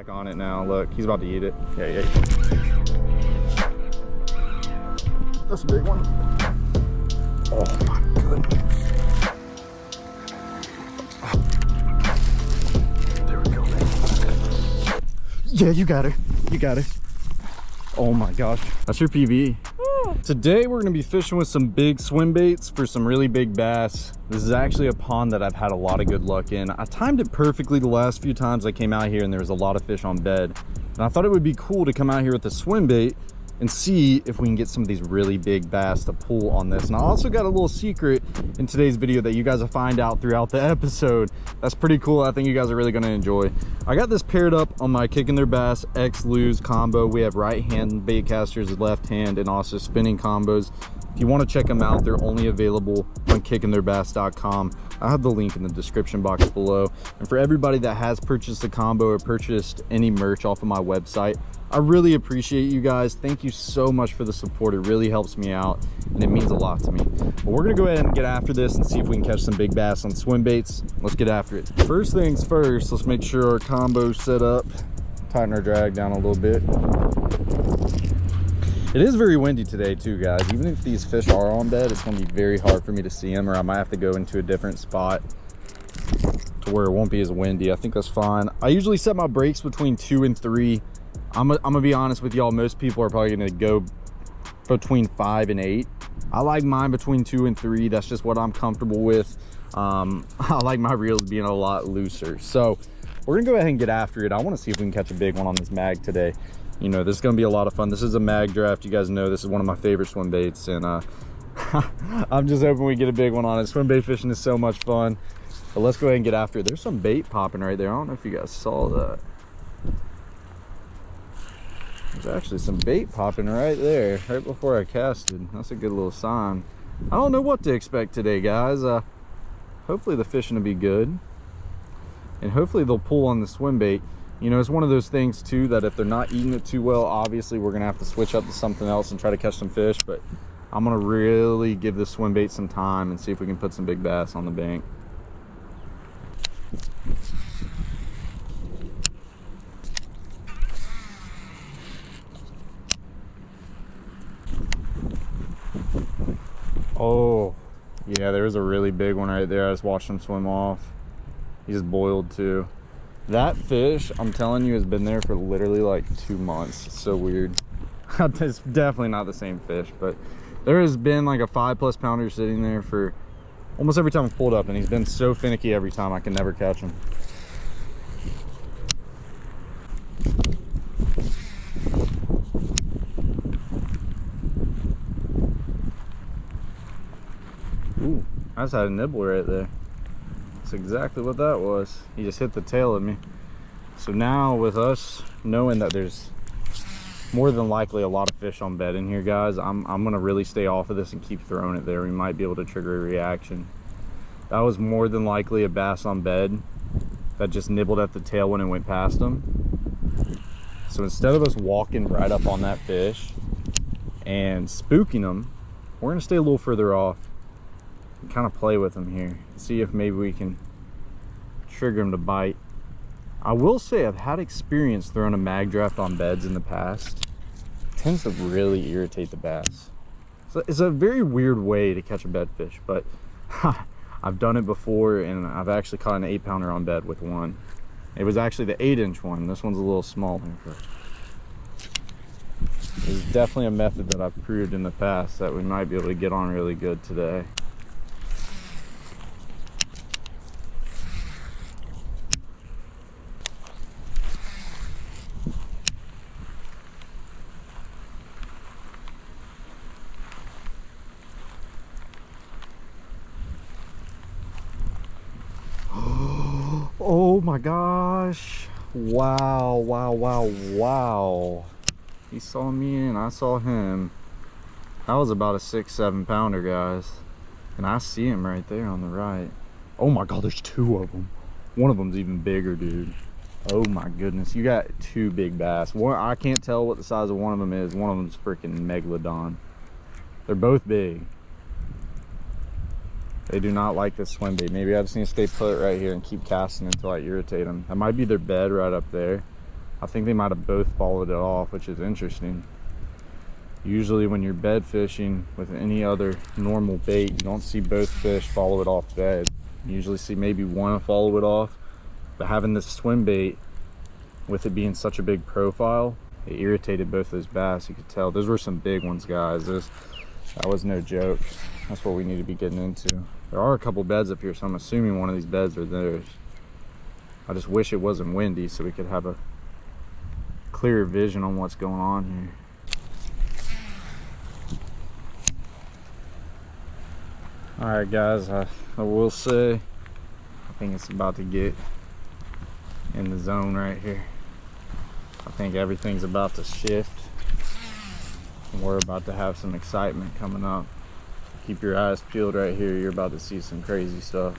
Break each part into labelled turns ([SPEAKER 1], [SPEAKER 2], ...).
[SPEAKER 1] Back on it now. Look, he's about to eat it. Yeah, yeah. That's a big one. Oh my goodness. There we go. Yeah, you got her. You got her. Oh my gosh. That's your PB. Today we're gonna be fishing with some big swim baits for some really big bass. This is actually a pond that I've had a lot of good luck in. I timed it perfectly the last few times I came out here and there was a lot of fish on bed. And I thought it would be cool to come out here with a swim bait and see if we can get some of these really big bass to pull on this. And I also got a little secret in today's video that you guys will find out throughout the episode. That's pretty cool. I think you guys are really gonna enjoy. I got this paired up on my Kicking Their Bass X Lose combo. We have right hand bait casters, left hand, and also spinning combos. If you want to check them out, they're only available on kickingtheirbass.com. I have the link in the description box below. And for everybody that has purchased the combo or purchased any merch off of my website, I really appreciate you guys. Thank you so much for the support. It really helps me out and it means a lot to me. But we're gonna go ahead and get after this and see if we can catch some big bass on swim baits. Let's get after it. First things first, let's make sure our combo's set up. Tighten our drag down a little bit. It is very windy today too, guys. Even if these fish are on bed, it's gonna be very hard for me to see them or I might have to go into a different spot to where it won't be as windy. I think that's fine. I usually set my brakes between two and three I'm, gonna be honest with y'all most people are probably gonna go between five and eight. I like mine between two and three that's just what i'm comfortable with. Um, i like my reels being a lot looser. So we're gonna go ahead and get after it. I want to see if we can catch a big one on this mag today. You know this is gonna be a lot of fun. This is a mag draft you guys know. This is one of my favorite swim baits and uh i'm just hoping we get a big one on it. Swim bait fishing is so much fun. But let's go ahead and get after it. There's some bait popping right there. I don't know if you guys saw that there's actually some bait popping right there, right before I casted. That's a good little sign. I don't know what to expect today, guys. Uh, hopefully the fishing will be good. And hopefully they'll pull on the swim bait. You know, it's one of those things too that if they're not eating it too well, obviously we're gonna have to switch up to something else and try to catch some fish. But I'm gonna really give this swim bait some time and see if we can put some big bass on the bank. Oh, yeah, there was a really big one right there. I just watched him swim off. He just boiled too. That fish, I'm telling you, has been there for literally like two months. It's so weird. it's definitely not the same fish, but there has been like a five plus pounder sitting there for almost every time I've pulled up and he's been so finicky every time I can never catch him. I just had a nibble right there. That's exactly what that was. He just hit the tail of me. So now with us knowing that there's more than likely a lot of fish on bed in here, guys, I'm, I'm going to really stay off of this and keep throwing it there. We might be able to trigger a reaction. That was more than likely a bass on bed that just nibbled at the tail when it went past him. So instead of us walking right up on that fish and spooking them, we're going to stay a little further off kind of play with them here see if maybe we can trigger them to bite. I will say i've had experience throwing a mag draft on beds in the past. It tends to really irritate the bass. So it's a very weird way to catch a bed fish but i've done it before and i've actually caught an eight pounder on bed with one. It was actually the eight inch one. This one's a little smaller but it's definitely a method that I've proved in the past that we might be able to get on really good today. Oh my gosh. Wow, wow, wow, wow. He saw me and I saw him. That was about a six, seven pounder, guys. And I see him right there on the right. Oh my God, there's two of them. One of them's even bigger, dude. Oh my goodness, you got two big bass. One, I can't tell what the size of one of them is. One of them's freaking megalodon. They're both big. They do not like this swim bait. Maybe I just need to stay put right here and keep casting until I irritate them. That might be their bed right up there. I think they might have both followed it off, which is interesting. Usually when you're bed fishing with any other normal bait, you don't see both fish follow it off bed. You usually see maybe one follow it off, but having this swim bait, with it being such a big profile, it irritated both those bass. You could tell those were some big ones, guys. Those, that was no joke. That's what we need to be getting into. There are a couple beds up here, so I'm assuming one of these beds are theirs. I just wish it wasn't windy so we could have a clearer vision on what's going on here. all right guys I, I will say i think it's about to get in the zone right here i think everything's about to shift and we're about to have some excitement coming up keep your eyes peeled right here. You're about to see some crazy stuff.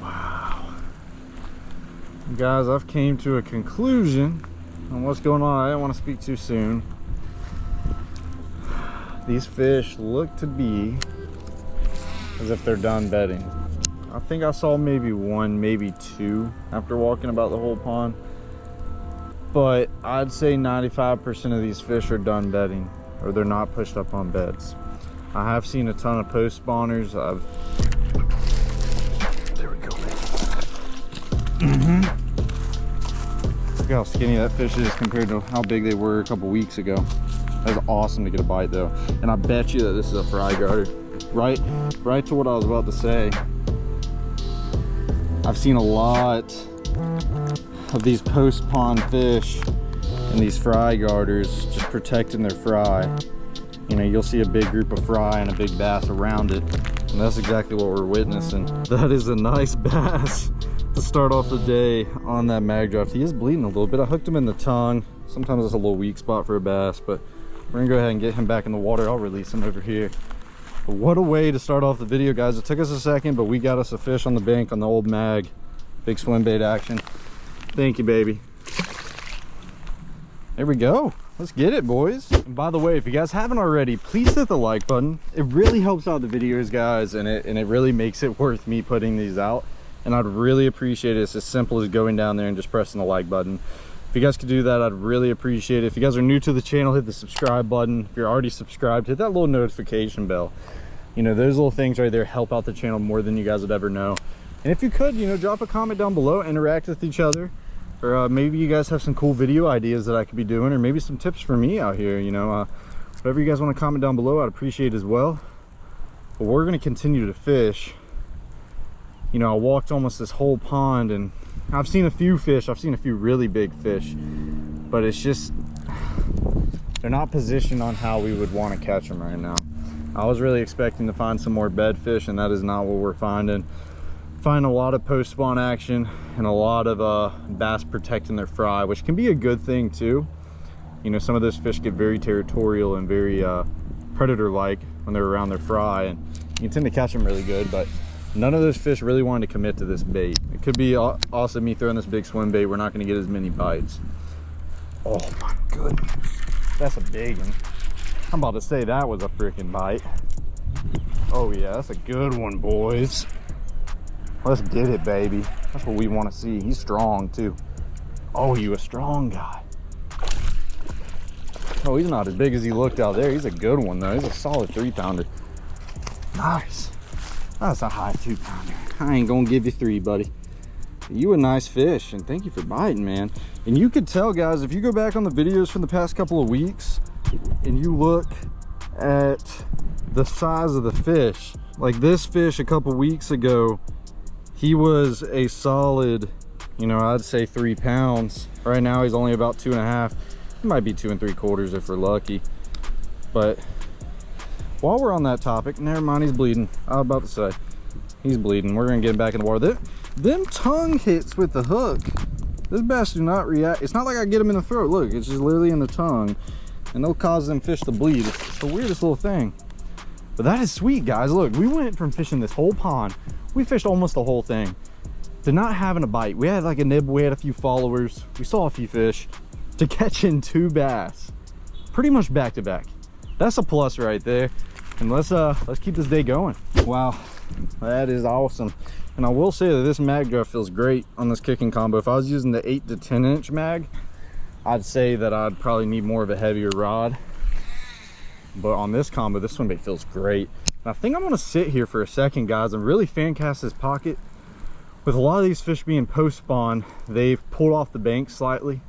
[SPEAKER 1] Wow. Guys i've came to a conclusion on what's going on. I didn't want to speak too soon. These fish look to be as if they're done bedding. I think I saw maybe one, maybe two after walking about the whole pond. But I'd say 95% of these fish are done bedding or they're not pushed up on beds. I have seen a ton of post spawners. I've there we go, Mm -hmm. Look how skinny that fish is compared to how big they were a couple weeks ago. That's awesome to get a bite though. And I bet you that this is a fry guarder. Right, right to what I was about to say. I've seen a lot of these post pond fish and these fry guarders just protecting their fry. You know, you'll see a big group of fry and a big bass around it. And that's exactly what we're witnessing. That is a nice bass to start off the day on that mag draft. He is bleeding a little bit. I hooked him in the tongue. Sometimes it's a little weak spot for a bass, but we're gonna go ahead and get him back in the water i'll release him over here but what a way to start off the video guys it took us a second but we got us a fish on the bank on the old mag big swim bait action thank you baby. There we go. Let's get it boys. And by the way if you guys haven't already please hit the like button. It really helps out the videos guys and it and it really makes it worth me putting these out. And i'd really appreciate it. It's as simple as going down there and just pressing the like button. If you guys could do that i'd really appreciate it. If you guys are new to the channel hit the subscribe button. If you're already subscribed hit that little notification bell. You know those little things right there help out the channel more than you guys would ever know and if you could you know drop a comment down below interact with each other or uh, maybe you guys have some cool video ideas that i could be doing or maybe some tips for me out here you know uh, whatever you guys want to comment down below i'd appreciate as well but we're going to continue to fish you know i walked almost this whole pond and I've seen a few fish. I've seen a few really big fish, but it's just, they're not positioned on how we would want to catch them right now. I was really expecting to find some more bed fish and that is not what we're finding. Find a lot of post spawn action and a lot of uh, bass protecting their fry, which can be a good thing too. You know, some of those fish get very territorial and very uh, predator-like when they're around their fry and you tend to catch them really good, but none of those fish really wanted to commit to this bait. It could be awesome me throwing this big swim bait. We're not going to get as many bites. Oh my goodness. That's a big one. I'm about to say that was a freaking bite. Oh yeah that's a good one boys let's get it baby. That's what we want to see. He's strong too. Oh you a strong guy. Oh he's not as big as he looked out there. He's a good one though. He's a solid three pounder nice. That's a high two pounder. I ain't gonna give you three, buddy. You a nice fish, and thank you for biting, man. And you could tell, guys, if you go back on the videos from the past couple of weeks, and you look at the size of the fish, like this fish a couple weeks ago, he was a solid, you know, I'd say three pounds. Right now, he's only about two and a half. He might be two and three quarters if we're lucky. But while we're on that topic never mind he's bleeding. I was about to say he's bleeding. We're gonna get him back in the water. Them, them tongue hits with the hook. This bass do not react. It's not like i get him in the throat. Look it's just literally in the tongue and they'll cause them fish to bleed. It's the weirdest little thing but that is sweet guys. Look we went from fishing this whole pond. We fished almost the whole thing. To not having a bite. We had like a nib. We had a few followers. We saw a few fish. To catching two bass. Pretty much back to back. That's a plus right there. And let's uh let's keep this day going. Wow. That is awesome. And I will say that this mag draft feels great on this kicking combo. If I was using the 8 to 10 inch mag, I'd say that I'd probably need more of a heavier rod. But on this combo, this swim bait feels great. And I think I'm gonna sit here for a second, guys, and really fan cast this pocket. With a lot of these fish being post spawn, they've pulled off the bank slightly.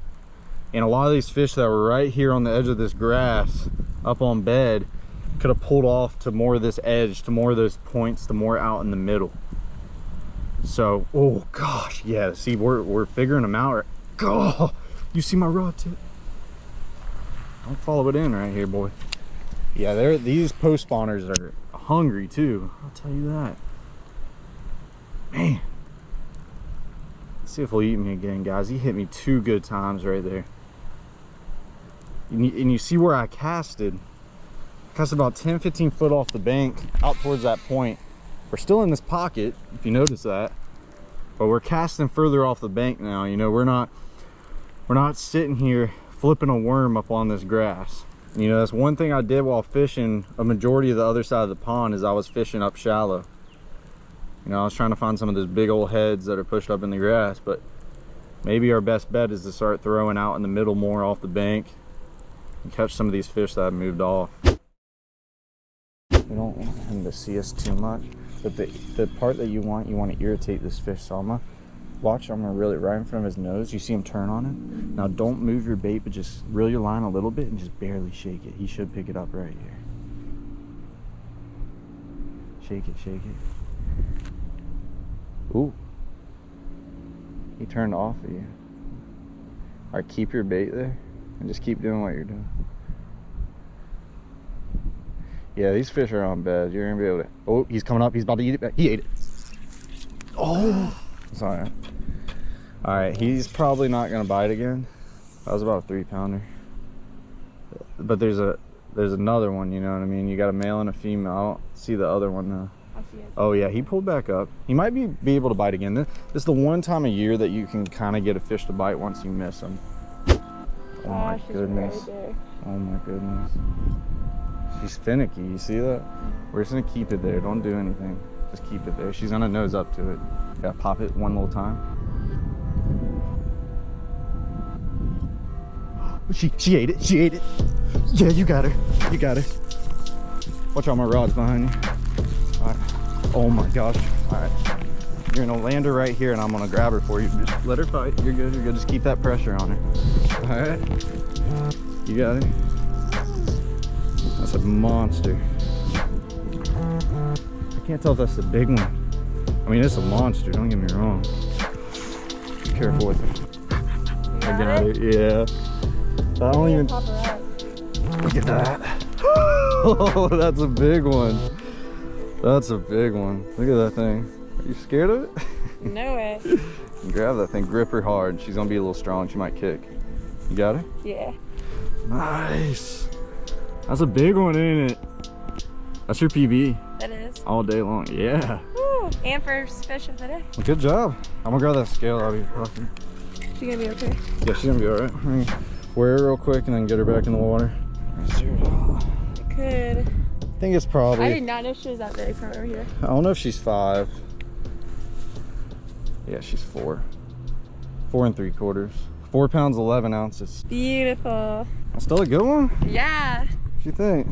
[SPEAKER 1] And a lot of these fish that were right here on the edge of this grass, up on bed, could have pulled off to more of this edge, to more of those points, to more out in the middle. So, oh gosh, yeah, see, we're, we're figuring them out. Oh, you see my rod tip? Don't follow it in right here, boy. Yeah, they're, these post spawners are hungry too. I'll tell you that. Man. Let's see if he'll eat me again, guys. He hit me two good times right there. And you, and you see where I casted. Cast about 10, 15 foot off the bank out towards that point. We're still in this pocket, if you notice that. But we're casting further off the bank now. You know, we're not we're not sitting here flipping a worm up on this grass. You know, that's one thing I did while fishing a majority of the other side of the pond is I was fishing up shallow. You know, I was trying to find some of those big old heads that are pushed up in the grass, but maybe our best bet is to start throwing out in the middle more off the bank and catch some of these fish that have moved off. We don't want him to see us too much, but the, the part that you want, you want to irritate this fish. So watch, I'm gonna reel it right in front of his nose. You see him turn on it? Now don't move your bait, but just reel your line a little bit and just barely shake it. He should pick it up right here. Shake it, shake it. Ooh. He turned off of you. Alright, keep your bait there and just keep doing what you're doing. Yeah, these fish are on bed. You're gonna be able to. Oh, he's coming up. He's about to eat it. Back. He ate it. Oh, sorry. All right, he's probably not gonna bite again. That was about a three pounder. But there's a there's another one. You know what I mean? You got a male and a female. I don't see the other one now. Oh yeah, he pulled back up. He might be be able to bite again. This, this is the one time a year that you can kind of get a fish to bite once you miss them. Oh, oh my goodness. Right oh my goodness. She's finicky, you see that? We're just gonna keep it there. Don't do anything. Just keep it there. She's gonna nose up to it. Gotta pop it one little time. She she ate it. She ate it. Yeah, you got her. You got her. Watch out, my rod's behind you. Oh my gosh. All right. You're gonna land her right here, and I'm gonna grab her for you. Just let her fight. You're good. You're good. Just keep that pressure on her. All right. You got it. That's a monster. I can't tell if that's the big one. I mean, it's a monster, don't get me wrong. Be careful with it. I got it, yeah. I don't even... Look at that. oh, that's a big one. That's a big one. Look at that thing. Are you scared of it?
[SPEAKER 2] No way.
[SPEAKER 1] Grab that thing, grip her hard. She's gonna be a little strong. She might kick. You got her?
[SPEAKER 2] Yeah.
[SPEAKER 1] Nice. That's a big one, ain't it? That's your PB.
[SPEAKER 2] That is.
[SPEAKER 1] All day long, yeah.
[SPEAKER 2] Woo. And first fish of the day.
[SPEAKER 1] Good job. I'm gonna grab that scale. I'll be perfect.
[SPEAKER 2] She gonna be okay?
[SPEAKER 1] Yeah, she's gonna be all right. Wear her real quick and then get her back in the water.
[SPEAKER 2] It could.
[SPEAKER 1] I think it's probably.
[SPEAKER 2] I did not know she was that big from over here.
[SPEAKER 1] I don't know if she's five. Yeah, she's four. Four and three quarters. Four pounds, 11 ounces.
[SPEAKER 2] Beautiful.
[SPEAKER 1] Still a good one?
[SPEAKER 2] Yeah.
[SPEAKER 1] What you think?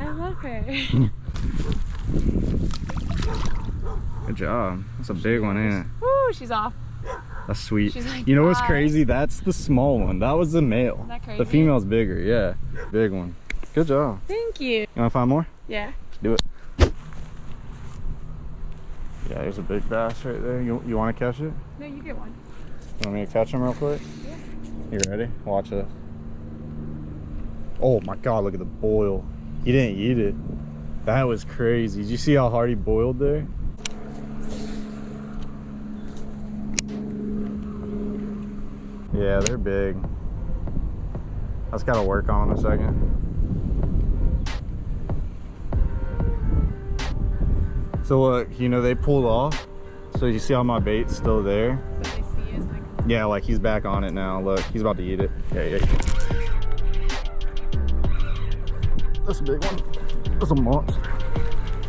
[SPEAKER 2] I love her.
[SPEAKER 1] Good job. That's a big one, is. ain't it?
[SPEAKER 2] Woo, she's off.
[SPEAKER 1] That's sweet. Like, you know what's crazy? That's the small one. That was the male. The female's bigger, yeah. Big one. Good job.
[SPEAKER 2] Thank you. You
[SPEAKER 1] wanna find more?
[SPEAKER 2] Yeah.
[SPEAKER 1] Do it. Yeah, there's a big bass right there. You, you wanna catch it?
[SPEAKER 2] No, you get one.
[SPEAKER 1] You want me to catch him real quick?
[SPEAKER 2] Yeah.
[SPEAKER 1] You ready? Watch this. Oh my god, look at the boil. He didn't eat it. That was crazy. Did you see how hard he boiled there? Yeah, they're big. I just gotta work on them a second. So look, you know, they pulled off. So you see how my bait's still there? Yeah, like he's back on it now. Look, he's about to eat it. Yeah, yeah. That's a big one. That's a monster.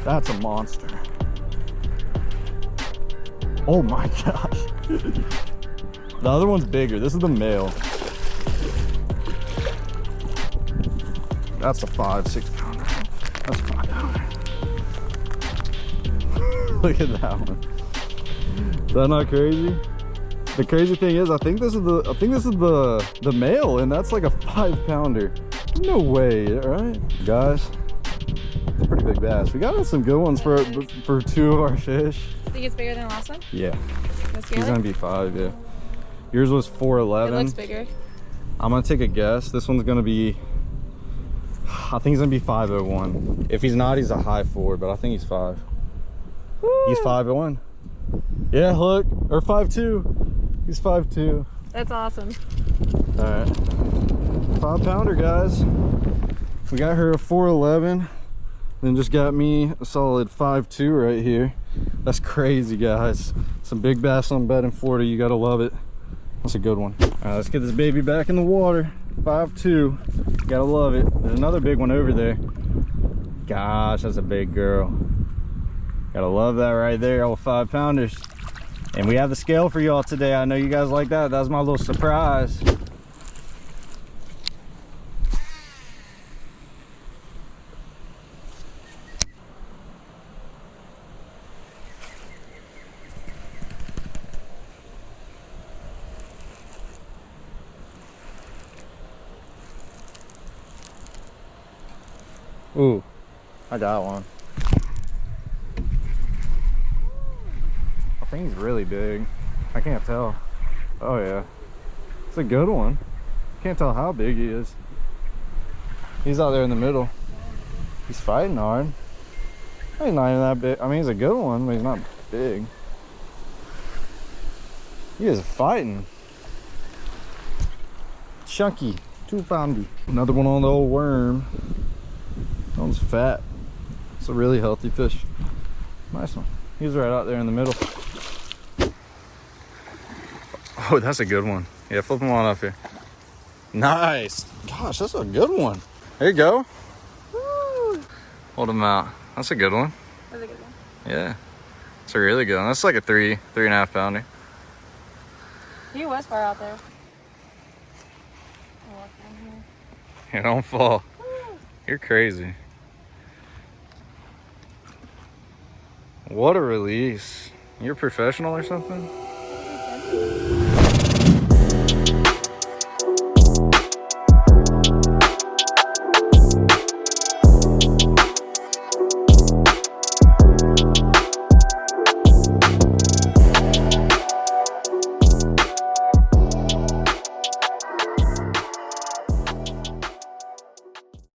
[SPEAKER 1] That's a monster. Oh my gosh. The other one's bigger. This is the male. That's a five, six pounder. That's a five pounder. Look at that one. Is that not crazy? The crazy thing is, I think this is the I think this is the the male, and that's like a five pounder. No way, right, guys? It's a pretty big bass. We got some good ones for for two of our fish.
[SPEAKER 2] Think it's bigger than the last one?
[SPEAKER 1] Yeah,
[SPEAKER 2] Let's
[SPEAKER 1] he's gonna be five. Yeah, yours was 411.
[SPEAKER 2] It looks bigger.
[SPEAKER 1] I'm gonna take a guess. This one's gonna be. I think he's gonna be 501. If he's not, he's a high four, but I think he's five. He's 501. Yeah, look, or five two. He's five two.
[SPEAKER 2] That's awesome.
[SPEAKER 1] All right, five pounder, guys. We got her a 411, then just got me a solid five two right here. That's crazy, guys. Some big bass on bed in Florida. You gotta love it. That's a good one. All right, let's get this baby back in the water. Five two. Gotta love it. There's another big one over there. Gosh, that's a big girl. Gotta love that right there, all five pounders. And we have the scale for y'all today. I know you guys like that. That was my little surprise. Ooh, I got one. I think he's really big. I can't tell. Oh yeah. It's a good one. Can't tell how big he is. He's out there in the middle. He's fighting hard. He's not even that big. I mean, he's a good one, but he's not big. He is fighting. Chunky, two poundy. Another one on the old worm. That one's fat. It's a really healthy fish. Nice one. He's right out there in the middle. Oh, that's a good one. Yeah, flip him on up here. Nice. Gosh, that's a good one. There you go.
[SPEAKER 2] Woo!
[SPEAKER 1] Hold him out. That's a good one.
[SPEAKER 2] That's a good one.
[SPEAKER 1] Yeah. It's a really good one. That's like a three, three and a half pounder.
[SPEAKER 2] He was far out there. Look down here.
[SPEAKER 1] Yeah, don't fall. You're crazy. What a release. You're a professional or something?